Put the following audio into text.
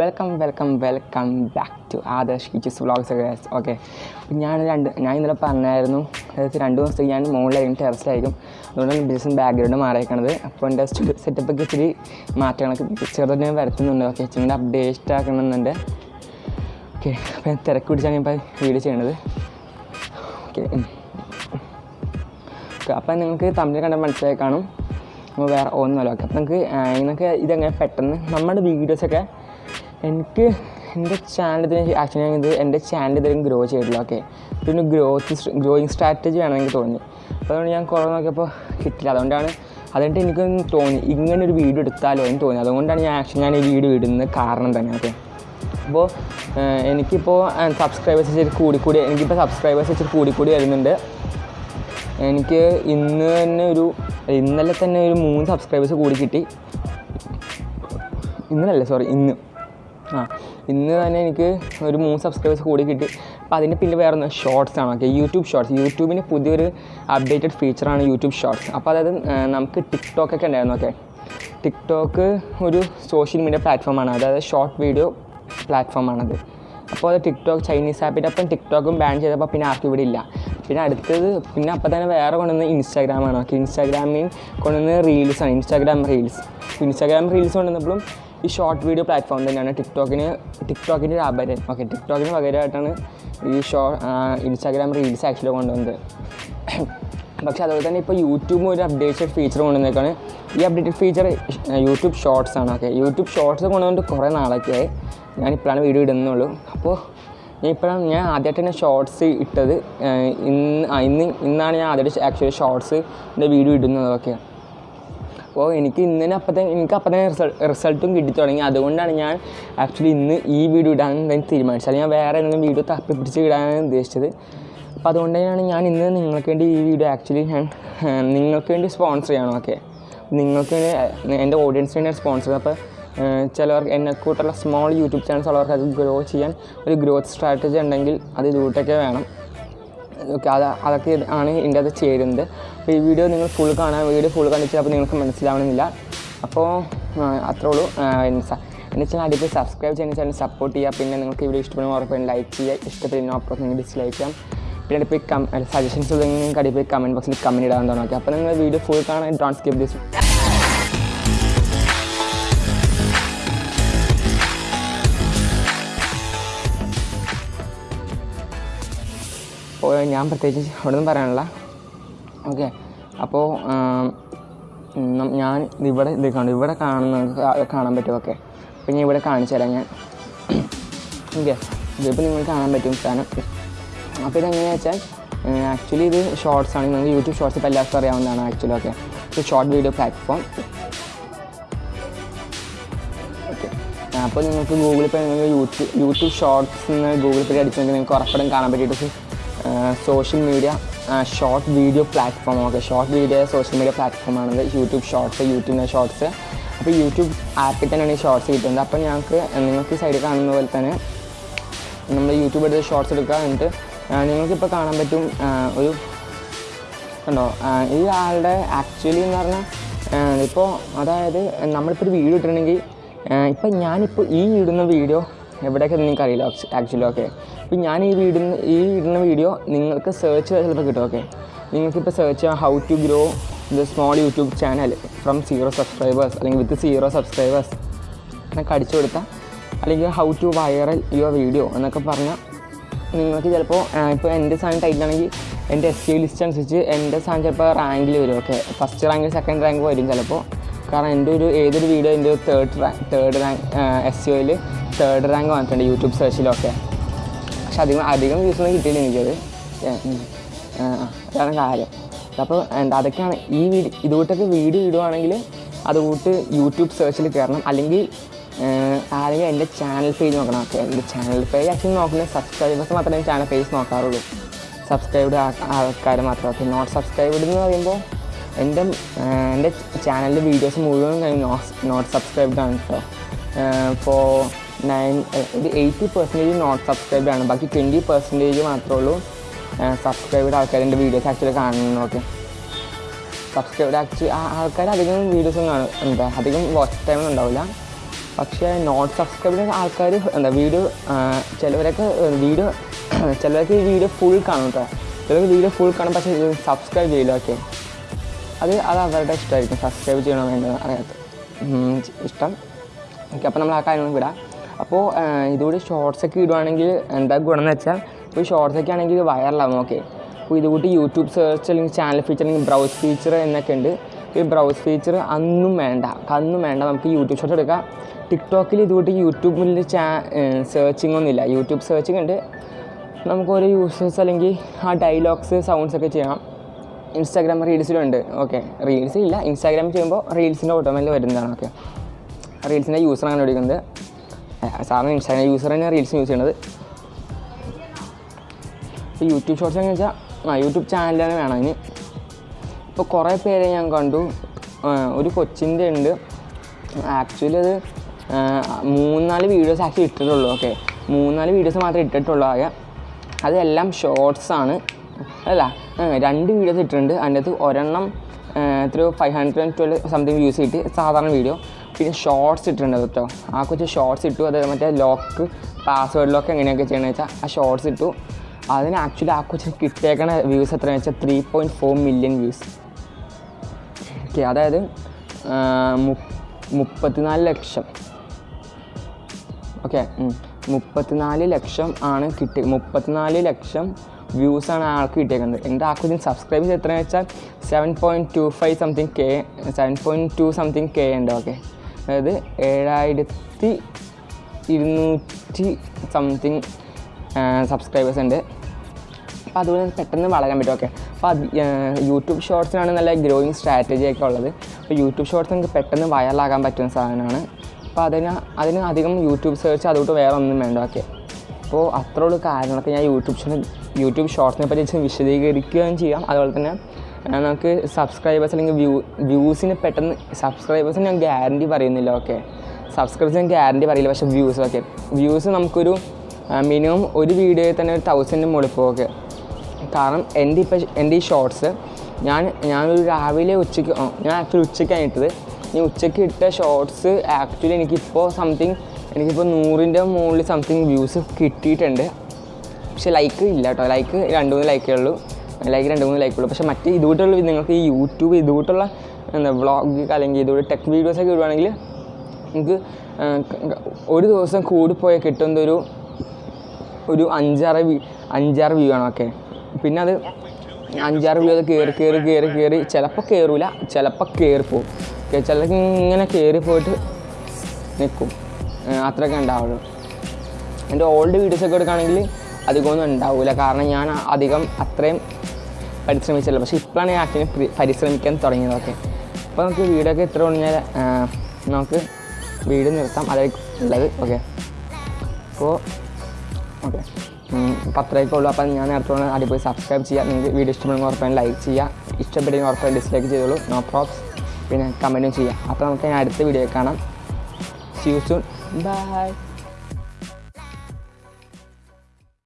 Welcome welcome welcome back to Adarsh kitchens vlogs okay ഞാൻ രണ്ട് ഞാൻ ഇന്നലെ പറഞ്ഞായിരുന്നു അതായത് രണ്ട് ദിവസത്തേക്ക് ഞാൻ മുകളിലായിരിക്കും ടെറസിലായിരിക്കും അതുകൊണ്ടാണ് ബിസിനസ് ബാക്ക്ഗ്രൗണ്ട് മാറിയേക്കണത്. അപ്പോൾ എന്റെ സെറ്റപ്പൊക്കെ ഇച്ചിരി മാറ്റങ്ങളൊക്കെ ചെറുതായിട്ട് വരുത്തുന്നുണ്ട് ഓക്കെ ഇച്ചിരി അപ്ഡേറ്റ് ആക്കണമെന്നുണ്ട് ഓക്കെ അപ്പോൾ ഞാൻ തിരക്ക് പിടിച്ചാണ് ഞാൻ ഇപ്പോൾ വീഡിയോ ചെയ്യണത്. ഓക്കെ അപ്പം നിങ്ങൾക്ക് തമ്മിൽ കണ്ടാൽ മനസ്സിലായി കാണും. അപ്പോൾ വേറെ ഒന്നുമല്ല. ഓക്കെ അപ്പം നിങ്ങൾക്ക് നിങ്ങൾക്ക് ഇതെങ്ങനെ പെട്ടെന്ന് നമ്മുടെ വീഡിയോസൊക്കെ എനിക്ക് എന്റെ ചാനൽ ആക്ച്വലി ഞാൻ ഇത് എന്റെ ചാനൽ ഇതിലും ഗ്രോ ചെയ്തിട്ടില്ല ഓക്കെ പിന്നെ ഗ്രോത്ത് ഗ്രോയിങ് സ്ട്രാറ്റജി വേണം എനിക്ക് തോന്നി. അതുകൊണ്ട് ഞാൻ കുറേ നോക്കിയപ്പോൾ കിട്ടില്ല അതുകൊണ്ടാണ് അതുകൊണ്ട് എനിക്കൊന്ന് തോന്നി. ഇങ്ങനെ ഒരു വീഡിയോ എടുത്താലോ എന്ന് തോന്നി. അതുകൊണ്ടാണ് ഞാൻ ആക്ച്വലി ഞാൻ ഈ വീഡിയോ ഇടുന്ന കാരണം തന്നെ ഓക്കെ അപ്പോൾ എനിക്കിപ്പോൾ സബ്സ്ക്രൈബേഴ്സ് വെച്ചിട്ട് കൂടിക്കൂടി കൂടി എനിക്കിപ്പോൾ സബ്സ്ക്രൈബേഴ്സ് വെച്ചിട്ട് കൂടിക്കൂടി കൂടി വരുന്നുണ്ട്. എനിക്ക് ഇന്ന് തന്നെ ഒരു ഇന്നലെ തന്നെ ഒരു മൂന്ന് സബ്സ്ക്രൈബേഴ്സ് കൂടി കിട്ടി. ഇന്നലല്ല സോറി ഇന്ന്. ആ ഇന്ന് തന്നെ എനിക്ക് ഒരു മൂന്ന് സബ്സ്ക്രൈബേഴ്സ് കൂടി കിട്ടി. അപ്പോൾ അതിന്റെ പിന്നെ വേറെ ഒന്ന് ഷോർട്സ് ആണ്. ഓക്കെ യൂട്യൂബ് ഷോർട്സ് യൂട്യൂബിന് പുതിയൊരു അപ്ഡേറ്റഡ് ഫീച്ചറാണ് യൂട്യൂബ് ഷോർട്സ് അപ്പോൾ അതായത് നമുക്ക് ടിക്ടോക്ക് ഒക്കെ ഉണ്ടായിരുന്നു. ഓക്കെ ടിക്ടോക്ക് ഒരു സോഷ്യൽ മീഡിയ പ്ലാറ്റ്ഫോമാണ് അതായത് ഷോർട്ട് വീഡിയോ പ്ലാറ്റ്ഫോമാണത് അപ്പോൾ അത് ടിക്ടോക്ക് ചൈനീസ് ആപ്പിന്റെ അപ്പം ടിക്ടോക്കും ബാൻ ചെയ്തപ്പോൾ പിന്നെ ആർക്കും ഇവിടെ ഇല്ല. പിന്നെ അടുത്തത് പിന്നെ അപ്പം തന്നെ വേറെ കൊണ്ടുവന്ന് ഇൻസ്റ്റാഗ്രാമാണ് ഓക്കെ ഇൻസ്റ്റാഗ്രാമിൽ കൊണ്ടുവന്ന് റീൽസാണ് ഇൻസ്റ്റാഗ്രാം റീൽസ് ഇൻസ്റ്റാഗ്രാം റീൽസ് കൊണ്ടുവന്നപ്പോഴും ഈ ഷോർട്ട് വീഡിയോ പ്ലാറ്റ്ഫോം തന്നെയാണ് ടിക്ടോക്കിന് ടിക്ടോക്കിന്റെ ഒരു അപരം ഓക്കെ ടിക്ടോക്കിന് പകരമായിട്ടാണ് ഈ ഷോ ഇൻസ്റ്റാഗ്രാം റീൽസ് ആക്ച്വലി കൊണ്ടുവന്നത്. പക്ഷേ അതുപോലെ തന്നെ ഇപ്പോൾ യൂട്യൂബും ഒരു അപ്ഡേറ്റഡ് ഫീച്ചർ കൊണ്ടുവന്നേക്കാണ്. ഈ അപ്ഡേറ്റഡ് ഫീച്ചർ യൂട്യൂബ് ഷോർട്സ് ആണ്. ഓക്കെ യൂട്യൂബ് ഷോർട്സ് കൊണ്ടുവന്നിട്ട് കുറേ നാളൊക്കെയായി. ഞാനിപ്പോഴാണ് വീഡിയോ ഇടുന്നുള്ളൂ അപ്പോൾ ഞാൻ ഇപ്പോഴാണ് ഞാൻ ആദ്യമായിട്ട് തന്നെ ഷോർട്സ് ഇട്ടത് ഇന്ന് ഇന്ന് ഇന്നാണ് ഞാൻ ആദ്യമായിട്ട് ആക്ച്വലി ഷോർട്സ് എന്റെ വീഡിയോ ഇടുന്നത്. ഓക്കെ അപ്പോൾ എനിക്ക് ഇന്ന് തന്നെ അപ്പം തന്നെ എനിക്ക് അപ്പം തന്നെ റിസൾട്ട് കിട്ടി തുടങ്ങി. അതുകൊണ്ടാണ് ഞാൻ ആക്ച്വലി ഇന്ന് ഈ വീഡിയോ ഇടാൻ തന്നെ തീരുമാനിച്ചത്. അല്ലെങ്കിൽ ഞാൻ വേറെ എന്തെങ്കിലും വീഡിയോ തപ്പി പിടിച്ച് ഇടാനാണ് ഉദ്ദേശിച്ചത്. അപ്പോൾ അതുകൊണ്ട് തന്നെയാണ് ഞാൻ ഇന്ന് നിങ്ങൾക്ക് വേണ്ടി ഈ വീഡിയോ ആക്ച്വലി ഞാൻ നിങ്ങൾക്ക് വേണ്ടി സ്പോൺസർ ചെയ്യണം ഓക്കെ നിങ്ങൾക്ക് വേണ്ടി എന്റെ ഓഡിയൻസിന് വേണ്ടി സ്പോൺസർ അപ്പോൾ ചിലവർക്ക് എന്നെ കൂട്ടുള്ള സ്മോൾ യൂട്യൂബ് ചാനൽസ് ഉള്ളവർക്ക് അത് ഗ്രോ ചെയ്യാൻ ഒരു ഗ്രോത്ത് സ്ട്രാറ്റജി ഉണ്ടെങ്കിൽ അത് ഇതുകൂട്ടൊക്കെ വേണം. ഓക്കെ അത് അതൊക്കെ ആണ് ഇതിന്റെ അത് ചേരുന്നത്. അപ്പോൾ ഈ വീഡിയോ നിങ്ങൾ ഫുൾ കാണാൻ വീഡിയോ ഫുൾ കണ്ടിട്ട് അപ്പോൾ നിങ്ങൾക്ക് മനസ്സിലാവണമെന്നില്ല. അപ്പോൾ അത്രേ ഉള്ളൂ. എന്നു വെച്ചാൽ അടിപൊളി എന്റെ സബ്സ്ക്രൈബ് ചെയ്യുന്ന ചാനൽ സപ്പോർട്ട് ചെയ്യുക. പിന്നെ നിങ്ങൾക്ക് വീഡിയോ ഇഷ്ടപ്പെടുന്ന ഉറപ്പായും ലൈക്ക് ചെയ്യുക. ഇഷ്ടപ്പെടുന്ന അപ്പുറത്ത് നിങ്ങൾ ഡിസ്ലൈക്ക് ചെയ്യാം. പിന്നെ അടിപ്പോൾ കം സജഷൻസ് നിങ്ങൾക്ക് അടിപൊളി കമന്റ് ബോക്സിൽ കമന്റ് ഇടാൻ തുടങ്ങി അപ്പോൾ നിങ്ങൾ വീഡിയോ ഫുൾ കാണാൻ ഡോൺ സ്കിപ്പ് ദിസ് ഞാൻ പ്രത്യേകിച്ച് അവിടെ നിന്ന് പറയാനുള്ള ഓക്കെ അപ്പോൾ ഞാൻ ഇവിടെ ഇത് കാണും ഇവിടെ കാണുന്ന കാണാൻ പറ്റും ഓക്കെ അപ്പം ഞാൻ ഇവിടെ കാണിച്ചു തരാം ഞാൻ. ഓക്കെ ഇതിപ്പോൾ നിങ്ങൾക്ക് കാണാൻ പറ്റും സാധനം അപ്പോൾ ഇതെങ്ങനെയാ വെച്ചാൽ ആക്ച്വലി ഇത് ഷോർട്സ് ആണ്. നിങ്ങൾക്ക് യൂട്യൂബ് ഷോർട്സ് ഇപ്പോൾ എല്ലാവർക്കും അറിയാവുന്നതാണ് ആക്ച്വലി ഓക്കെ ഇത് ഷോർട്ട് വീഡിയോ പ്ലാറ്റ്ഫോം അപ്പോൾ നിങ്ങൾക്ക് ഗൂഗിൾ പേ നിങ്ങൾക്ക് യൂട്യൂബ് യൂട്യൂബ് ഷോർട്സ് എന്ന് ഗൂഗിൾ പേ അടിച്ചെങ്കിൽ നിങ്ങൾക്ക് ഉറപ്പടം കാണാൻ പറ്റിയിട്ട് social media short video platform okay short video social media പ്ലാറ്റ്ഫോമാണത് YouTube shorts യൂട്യൂബിന്റെ ഷോർട്സ് അപ്പോൾ യൂട്യൂബ് ആപ്പിൽ തന്നെയാണ് ഈ ഷോർട്സ് കിട്ടുന്നത്. അപ്പോൾ ഞങ്ങൾക്ക് നിങ്ങൾക്ക് സൈഡിൽ കാണുന്ന പോലെ തന്നെ നമ്മൾ യൂട്യൂബ് എടുത്ത് ഷോർട്സ് എടുക്കുക എന്നിട്ട് നിങ്ങൾക്കിപ്പോൾ കാണാൻ പറ്റും ഒരു കണ്ടോ? ആ, ഈ ആളുടെ ആക്ച്വലി എന്ന് പറഞ്ഞാൽ ഇപ്പോൾ അതായത് നമ്മളിപ്പോൾ ഒരു വീഡിയോ ഇട്ടിട്ടുണ്ടെങ്കിൽ ഇപ്പം ഞാനിപ്പോൾ ഈ ഇടുന്ന വീഡിയോ എവിടെയൊക്കെ നിങ്ങൾക്ക് അറിയില്ല ആക്ച്വലി ഓക്കെ ഇപ്പം ഞാൻ ഈ വീടുന്ന ഈ ഇടുന്ന വീഡിയോ നിങ്ങൾക്ക് സെർച്ച് ചെയ്താൽ ചിലപ്പോൾ കിട്ടും ഓക്കെ നിങ്ങൾക്കിപ്പോൾ സെർച്ച് ചെയ്യാം how to grow the small YouTube channel from zero subscribers അല്ലെങ്കിൽ വിത്ത് സീറോ സബ്സ്ക്രൈബേഴ്സ് എന്നൊക്കെ അടിച്ചു കൊടുത്താൽ അല്ലെങ്കിൽ how to viral your video എന്നൊക്കെ പറഞ്ഞാൽ നിങ്ങൾക്ക് ചിലപ്പോൾ ഇപ്പോൾ എന്റെ സാധനം ടൈറ്റിലാണെങ്കിൽ എന്റെ എസ് സി ലിസ്റ്റ് അനുസരിച്ച് എന്റെ സാധനം ചിലപ്പോൾ റാങ്കിൽ വരും okay first rank second rank വരും ചിലപ്പോൾ. കാരണം എന്റെ ഒരു ഏതൊരു വീഡിയോ എന്റെ third rank third rank S C ഒയിൽ third rank വന്നിട്ടുണ്ട് യൂട്യൂബ് സെർച്ചിലൊക്കെ പക്ഷെ അധികം അധികം വ്യൂസ് ഒന്നും കിട്ടിയില്ല എനിക്കത്. അതാണ് കാര്യം. അപ്പോൾ എന്താ അതൊക്കെയാണ് ഈ വീഡിയോ ഇതുകൂട്ടൊക്കെ വീഡിയോ ഇടുവാണെങ്കിൽ അതുകൂട്ട് യൂട്യൂബ് സെർച്ചിൽ കയറണം അല്ലെങ്കിൽ ആരെങ്കിലും എന്റെ ചാനൽ പേജ് നോക്കണം. ഓക്കെ എന്റെ ചാനൽ പേജ് ആക്ച്വലി നോക്കുന്നത് സബ്സ്ക്രൈബേഴ്സ് മാത്രമേ ചാനൽ പേജ് നോക്കാറുള്ളൂ. സബ്സ്ക്രൈബ്ഡ് ആൾക്കാർ മാത്രം. ഓക്കെ നോട്ട് സബ്സ്ക്രൈബ്ഡ് എന്ന് പറയുമ്പോൾ എന്റെ എന്റെ ചാനലിലെ വീഡിയോസ് മുഴുവൻ നോട്ട് സബ്സ്ക്രൈബ്ഡ് ആണ് കേട്ടോ ഫോർ നയൻ ഒരു എയ്റ്റി പെർസെന്റേജ് നോട്ട് സബ്സ്ക്രൈബ്ഡ് ആണ്. ബാക്കി ട്വന്റി പെർസെന്റേജ് മാത്രമേ ഉള്ളൂ സബ്സ്ക്രൈബ്ഡ് ആൾക്കാർ എന്റെ വീഡിയോസ് ആക്ച്വലി കാണുന്നു ഓക്കെ സബ്സ്ക്രൈബ്ഡ് ആക്ച്വലി ആൾക്കാർ അധികം വീഡിയോസും കാണും എന്താ അധികം വാച്ച് ടൈം ഉണ്ടാവില്ല പക്ഷേ നോട്ട് സബ്സ്ക്രൈബ് ആൾക്കാർ എന്താ വീഡിയോ ചിലവരൊക്കെ വീഡിയോ ചിലവർക്ക് ഈ വീഡിയോ ഫുൾ കാണും കേട്ടോ ചിലർക്ക് വീഡിയോ ഫുൾ കാണും പക്ഷേ സബ്സ്ക്രൈബ് ചെയ്യില്ല ഓക്കെ അത് അത് അവരുടെ ഇഷ്ടമായിരിക്കും സബ്സ്ക്രൈബ് ചെയ്യണോ വേണ്ടത് അറിയാത്ത. ഇഷ്ടം. ഓക്കെ അപ്പോൾ നമ്മൾ ആ കാര്യങ്ങൾ വിടാം. അപ്പോൾ ഇതുകൂടി ഷോർട്സ് ഒക്കെ ഇടുവാണെങ്കിൽ എന്താ ഗുണം എന്ന് വെച്ചാൽ ഇപ്പോൾ ഷോർട്സ് ഒക്കെ ആണെങ്കിൽ വയറിലാവും ഓക്കെ അപ്പോൾ ഇതുകൂട്ടി യൂട്യൂബ് സെർച്ച് അല്ലെങ്കിൽ ചാനൽ ഫീച്ചർ അല്ലെങ്കിൽ ബ്രൗസ് ഫീച്ചർ എന്നൊക്കെ ഉണ്ട്. ഈ ബ്രൗസ് ഫീച്ചർ അന്നും വേണ്ട അന്നും വേണ്ട. നമുക്ക് യൂട്യൂബ് ഷോർട്ട് എടുക്കാം. ടിക്ടോക്കിൽ ഇതുകൂട്ടി യൂട്യൂബിൽ ചാ സെർച്ചിങ് ഒന്നുമില്ല യൂട്യൂബ് സെർച്ചിങ് ഉണ്ട്. നമുക്ക് ഓരോ യൂസേഴ്സ് അല്ലെങ്കിൽ ആ ഡയലോഗ്സ് സൗണ്ട്സ് ഒക്കെ ചെയ്യണം ഇൻസ്റ്റാഗ്രാം റീൽസിലുണ്ട് ഓക്കെ റീൽസ് ഇല്ല. ഇൻസ്റ്റാഗ്രാം ചെയ്യുമ്പോൾ റീൽസിന്റെ ഓട്ടോമാറ്റിൽ വരുന്നതാണ് ഓക്കെ റീൽസിന്റെ യൂസർ അങ്ങനെ വിളിക്കുന്നത്. സാറിന് ഇൻസ്റ്റാഗ്രാം യൂസർ തന്നെ റീൽസ് യൂസ് ചെയ്യണത്. ഇപ്പോൾ യൂട്യൂബ് ഷോർട്സ് എന്ന് വെച്ചാൽ ആ യൂട്യൂബ് ചാനൽ തന്നെ വേണം അതിന് ഇപ്പോൾ കുറേ പേരെ ഞാൻ കണ്ടു. ഒരു കൊച്ചിന്റെ ഉണ്ട്. ആക്ച്വലി അത് മൂന്നാൽ വീഡിയോസ് ആക്ച്വലി ഇട്ടിട്ടുള്ളൂ ഓക്കെ മൂന്നാൽ വീഡിയോസ് മാത്രമേ ഇട്ടിട്ടുള്ളൂ ആകെ. അതെല്ലാം ഷോർട്സാണ് അല്ല രണ്ട് വീഡിയോസ് ഇട്ടിട്ടുണ്ട്. അതിന്റെ അകത്ത് ഒരെണ്ണം എത്രയോ five hundred and twelve something views കിട്ടി. സാധാരണ വീഡിയോ പിന്നെ ഷോർട്സ് ഇട്ടിട്ടുണ്ട് കേട്ടോ ആ കൊച്ചു ഷോർട്സ് ഇട്ടു അത് മറ്റേ ലോക്ക് പാസ്വേഡ് ലോക്ക് എങ്ങനെയൊക്കെ ചെയ്യണമെന്ന് വെച്ചാൽ ആ ഷോർട്സ് ഇട്ടു. അതിന് ആക്ച്വലി ആ കൊച്ചിന് കിട്ടേക്കണ വ്യൂസ് എത്രയാണെന്ന് വെച്ചാൽ three point four million views okay അതായത് മുപ്പത്തിനാല് ലക്ഷം. ഓക്കെ മുപ്പത്തിനാല് ലക്ഷം ആണ് കിട്ടി മുപ്പത്തിനാല് ലക്ഷം വ്യൂസാണ് ആൾക്ക് കിട്ടിയേക്കുന്നത്. എന്റെ ആ കൊച്ചിന് സബ്സ്ക്രൈബ് ചെയ്ത് എത്രയെന്ന് വെച്ചാൽ seven point two five something K seven point two something K ഉണ്ട് ഓക്കെ അതായത് ഏഴായിരത്തി ഇരുന്നൂറ്റി സംതിങ് സബ്സ്ക്രൈബേഴ്സ് ഉണ്ട്. അപ്പോൾ അതുപോലെ പെട്ടെന്ന് വളരാൻ പറ്റും. ഓക്കെ അപ്പോൾ അത് യൂട്യൂബ് ഷോർട്സിനാണ് നല്ല ഗ്രോയിങ് സ്ട്രാറ്റജി ഒക്കെ ഉള്ളത്. അപ്പോൾ യൂട്യൂബ് ഷോർട്സ് നമുക്ക് പെട്ടെന്ന് വൈറലാകാൻ പറ്റുന്ന സാധനമാണ്. അപ്പോൾ അതിന് അതിന് അധികം യൂട്യൂബ് സെർച്ച് അതുകൊണ്ട് വേറെ ഒന്നും വേണ്ട. ഓക്കെ അപ്പോൾ അത്രയുള്ള കാര്യങ്ങളൊക്കെ ഞാൻ യൂട്യൂബ് യൂട്യൂബ് ഷോർട്സിനെ പറ്റി വിശദീകരിക്കുകയും ചെയ്യാം. അതുപോലെ തന്നെ നമുക്ക് സബ്സ്ക്രൈബേഴ്സ് അല്ലെങ്കിൽ വ്യൂ വ്യൂസിന് പെട്ടെന്ന് സബ്സ്ക്രൈബേഴ്സിന് ഞാൻ ഗ്യാരണ്ടി പറയുന്നില്ല ഓക്കെ സബ്സ്ക്രൈബേഴ്സ് ഞാൻ ഗ്യാരണ്ടി പറയില്ല പക്ഷേ വ്യൂസ് ഓക്കെ വ്യൂസ് നമുക്കൊരു മിനിമം ഒരു വീഡിയോയിൽ തന്നെ ഒരു തൗസൻഡ് മുകളിൽ ഓക്കെ കാരണം എന്റെ ഇപ്പം എന്റെ ഈ ഷോർട്സ് ഞാൻ ഞാനൊരു രാവിലെ ഉച്ചയ്ക്ക് ഞാൻ ആക്ച്വലി ഉച്ചയ്ക്കാണ് ഇട്ടത്. ഈ ഉച്ചയ്ക്ക് ഇട്ട ഷോർട്സ് ആക്ച്വലി എനിക്കിപ്പോൾ സംതിങ് എനിക്കിപ്പോൾ നൂറിന്റെ മുകളിൽ സംതിങ് വ്യൂസ് കിട്ടിയിട്ടുണ്ട്. പക്ഷെ ലൈക്ക് ഇല്ല കേട്ടോ ലൈക്ക് രണ്ട് മൂന്ന് ലൈക്കേ ഉള്ളൂ. ലൈക്ക് രണ്ട് മൂന്ന് ലൈക്ക് ഉള്ളൂ. പക്ഷേ മറ്റ് ഇതുകൂട്ടുള്ള നിങ്ങൾക്ക് ഈ യൂട്യൂബ് ഇതുകൂട്ടുള്ള എന്താ വ്ളോഗ് അല്ലെങ്കിൽ ഇതുകൂടെ ടെക് വീഡിയോസൊക്കെ ഇടുവാണെങ്കിൽ നിങ്ങൾക്ക് ഒരു ദിവസം കൂടിപ്പോയാൽ കിട്ടുന്ന ഒരു ഒരു അഞ്ചാറ് വ്യൂ അഞ്ചാറ് വ്യൂ ആണ് ഓക്കെ പിന്നെ അത് അഞ്ചാറ് വ്യൂ അത് കയറി കയറി കയറി കയറി ചിലപ്പോൾ കയറൂല ചിലപ്പോൾ കയറിപ്പോവും ചിലർക്ക് ഇങ്ങനെ കയറി പോയിട്ട് നിൽക്കും അത്രയൊക്കെ ഉണ്ടാവുള്ളൂ. എന്റെ ഓൾഡ് വീഡിയോസൊക്കെ എടുക്കുകയാണെങ്കിൽ അധികമൊന്നും ഉണ്ടാവില്ല കാരണം ഞാൻ അധികം അത്രയും പരിശ്രമിച്ചില്ല. പക്ഷേ ഇപ്പോഴാണ് ആക്ച്വലി പരിശ്രമിക്കാൻ തുടങ്ങിയതൊക്കെ. അപ്പോൾ നമുക്ക് വീഡിയോ ഒക്കെ ഇത്ര പറഞ്ഞാൽ നമുക്ക് വീട് നിർത്താം. അതായിരിക്കും ഉള്ളത്. ഓക്കെ. അപ്പോൾ ഓക്കെ. പത്രയൊക്കെ ഉള്ളൂ. അപ്പം ഞാൻ നേരത്തെ അടി അടിപൊളി സബ്സ്ക്രൈബ് ചെയ്യുക നിങ്ങൾക്ക് വീഡിയോ ഇഷ്ടപ്പെടുന്ന ഉറപ്പായും ലൈക്ക് ചെയ്യുക ഇഷ്ടപ്പെടുന്ന ഉറപ്പായും ഡിസ്ലൈക്ക് ചെയ്തോളൂ. നോ പ്രോബ്സ് പിന്നെ കമന്റും ചെയ്യുക അപ്പോൾ നമുക്ക് ഞാൻ അടുത്ത വീഡിയോ കാണാം. See you soon by